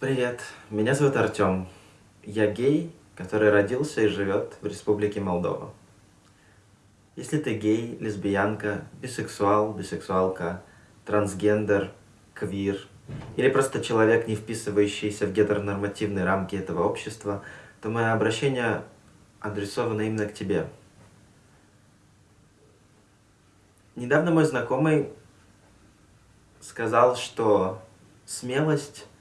Привет, меня зовут Артем. Я гей, который родился и живет в Республике Молдова. Если ты гей, лесбиянка, бисексуал, бисексуалка, трансгендер, квир, или просто человек, не вписывающийся в гетеронормативные рамки этого общества, то мое обращение адресовано именно к тебе. Недавно мой знакомый сказал, что смелость –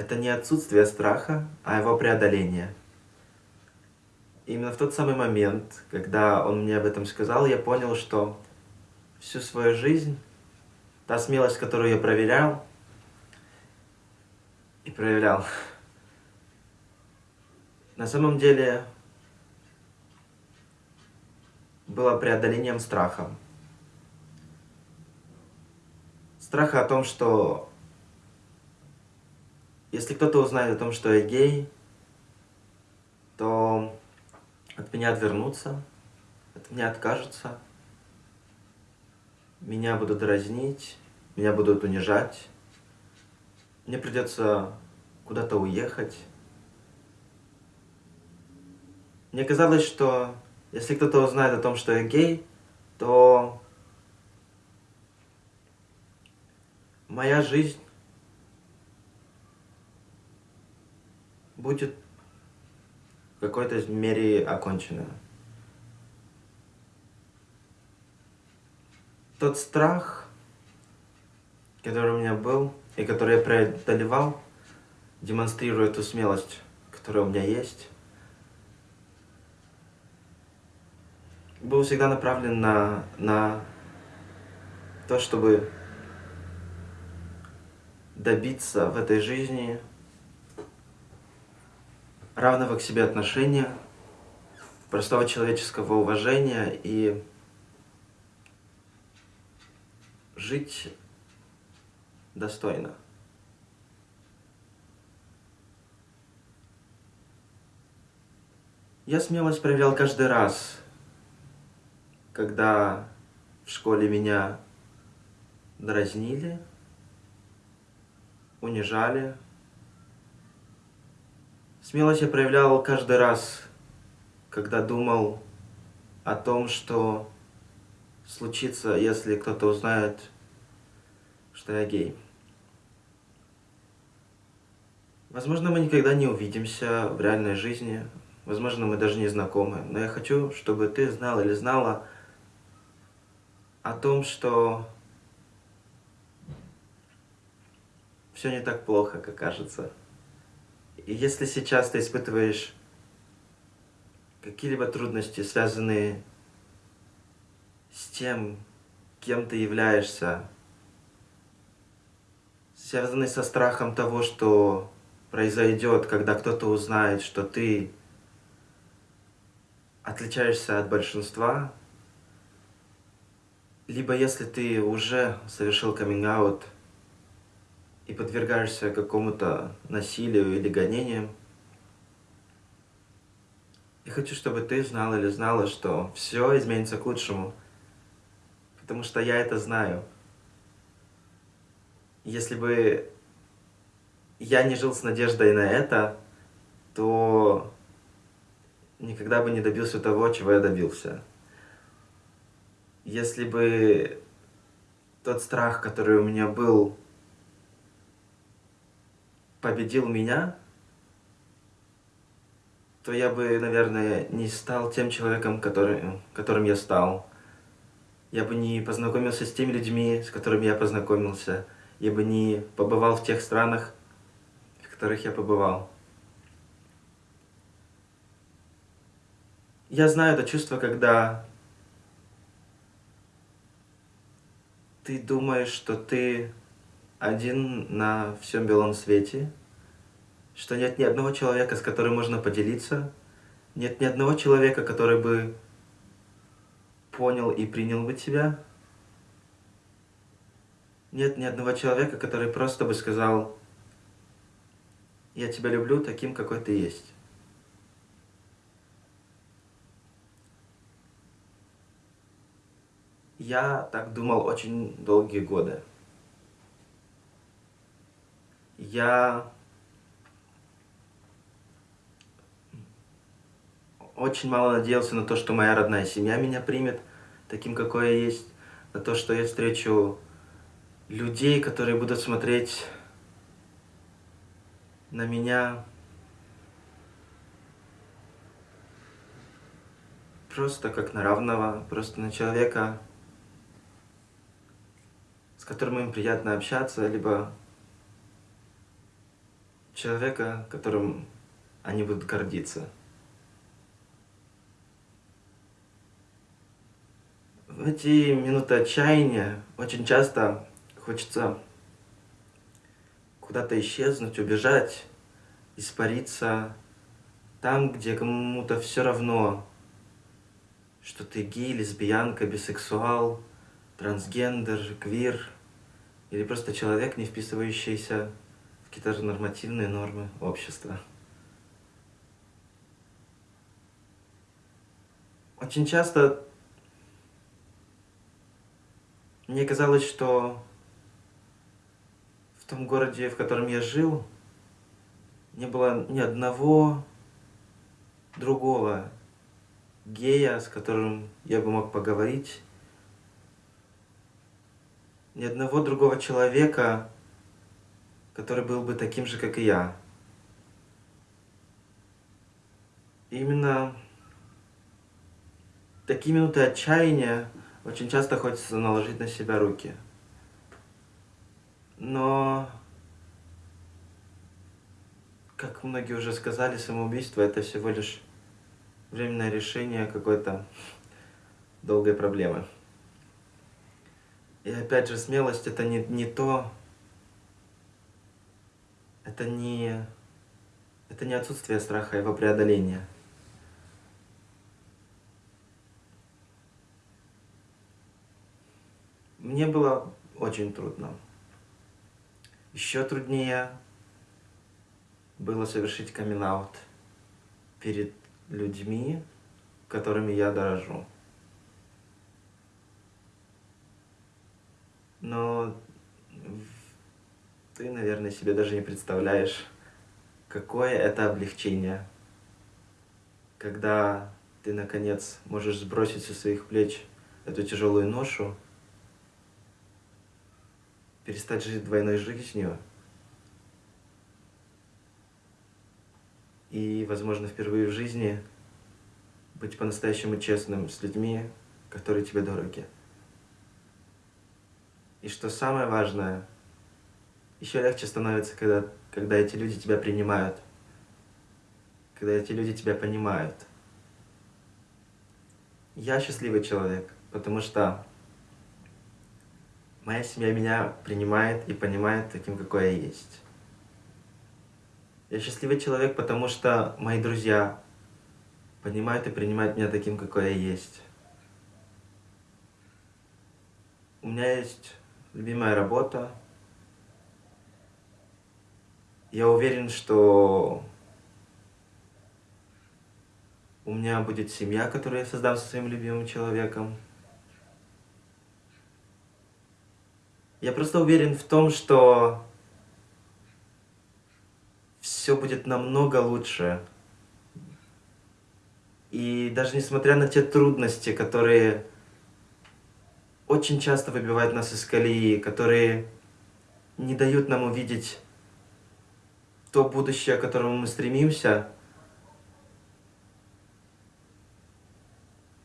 это не отсутствие страха, а его преодоление. Именно в тот самый момент, когда он мне об этом сказал, я понял, что всю свою жизнь та смелость, которую я проверял и проявлял, на самом деле было преодолением страха. Страха о том, что если кто-то узнает о том, что я гей, то от меня отвернутся, от меня откажутся, меня будут дразнить, меня будут унижать, мне придется куда-то уехать. Мне казалось, что если кто-то узнает о том, что я гей, то моя жизнь будет в какой-то мере окончена. Тот страх, который у меня был и который я преодолевал, демонстрируя ту смелость, которая у меня есть, был всегда направлен на, на то, чтобы добиться в этой жизни равного к себе отношения, простого человеческого уважения и жить достойно. Я смелость проявлял каждый раз, когда в школе меня дразнили, унижали. Смелость я проявлял каждый раз, когда думал о том, что случится, если кто-то узнает, что я гей. Возможно, мы никогда не увидимся в реальной жизни, возможно, мы даже не знакомы, но я хочу, чтобы ты знал или знала о том, что все не так плохо, как кажется. И если сейчас ты испытываешь какие-либо трудности, связанные с тем, кем ты являешься, связанные со страхом того, что произойдет, когда кто-то узнает, что ты отличаешься от большинства, либо если ты уже совершил каминг-аут и подвергаешься какому-то насилию или гонениям, я хочу, чтобы ты знал или знала, что все изменится к лучшему, потому что я это знаю. Если бы я не жил с надеждой на это, то никогда бы не добился того, чего я добился. Если бы тот страх, который у меня был, победил меня, то я бы, наверное, не стал тем человеком, который, которым я стал. Я бы не познакомился с теми людьми, с которыми я познакомился. Я бы не побывал в тех странах, в которых я побывал. Я знаю это чувство, когда ты думаешь, что ты один на всем белом свете, что нет ни одного человека, с которым можно поделиться, нет ни одного человека, который бы понял и принял бы тебя, нет ни одного человека, который просто бы сказал, я тебя люблю таким, какой ты есть. Я так думал очень долгие годы я очень мало надеялся на то, что моя родная семья меня примет таким, какой я есть, на то, что я встречу людей, которые будут смотреть на меня. Просто как на равного, просто на человека, с которым им приятно общаться, либо человека, которым они будут гордиться. В эти минуты отчаяния очень часто хочется куда-то исчезнуть, убежать, испариться там, где кому-то все равно, что ты гей, лесбиянка, бисексуал, трансгендер, квир или просто человек, не вписывающийся какие-то нормативные нормы общества. Очень часто мне казалось, что в том городе, в котором я жил, не было ни одного другого гея, с которым я бы мог поговорить, ни одного другого человека, который был бы таким же, как и я. И именно такие минуты отчаяния очень часто хочется наложить на себя руки. Но, как многие уже сказали, самоубийство это всего лишь временное решение какой-то долгой проблемы. И опять же, смелость это не, не то, это не, это не отсутствие страха, его преодоление. Мне было очень трудно. Еще труднее было совершить камин перед людьми, которыми я дорожу. Но ты, наверное, себе даже не представляешь, какое это облегчение, когда ты, наконец, можешь сбросить со своих плеч эту тяжелую ношу, перестать жить двойной жизнью и, возможно, впервые в жизни быть по-настоящему честным с людьми, которые тебе дороги. И что самое важное, еще легче становится, когда, когда эти люди тебя принимают, когда эти люди тебя понимают. Я счастливый человек, потому что моя семья меня принимает и понимает таким, какой я есть. Я счастливый человек, потому что мои друзья понимают и принимают меня таким, какой я есть. У меня есть любимая работа. Я уверен, что у меня будет семья, которую я создам со своим любимым человеком. Я просто уверен в том, что все будет намного лучше. И даже несмотря на те трудности, которые очень часто выбивают нас из колеи, которые не дают нам увидеть то будущее, к которому мы стремимся,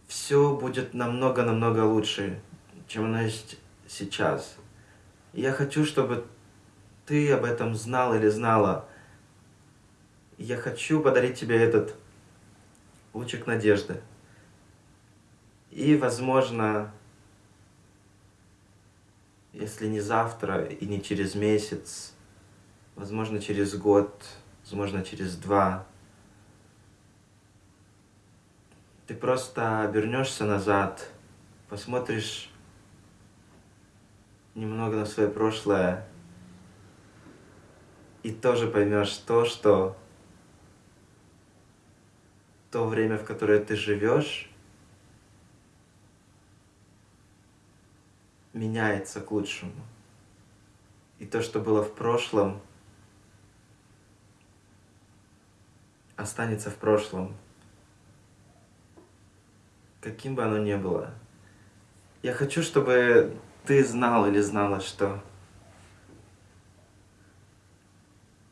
все будет намного-намного лучше, чем оно есть сейчас. И я хочу, чтобы ты об этом знал или знала. Я хочу подарить тебе этот лучик надежды. И, возможно, если не завтра и не через месяц, возможно, через год, возможно, через два, ты просто обернешься назад, посмотришь немного на свое прошлое и тоже поймешь то, что то время, в которое ты живешь, меняется к лучшему. И то, что было в прошлом, останется в прошлом. каким бы оно ни было. Я хочу, чтобы ты знал или знала, что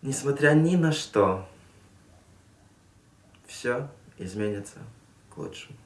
несмотря ни на что, все изменится к лучшему.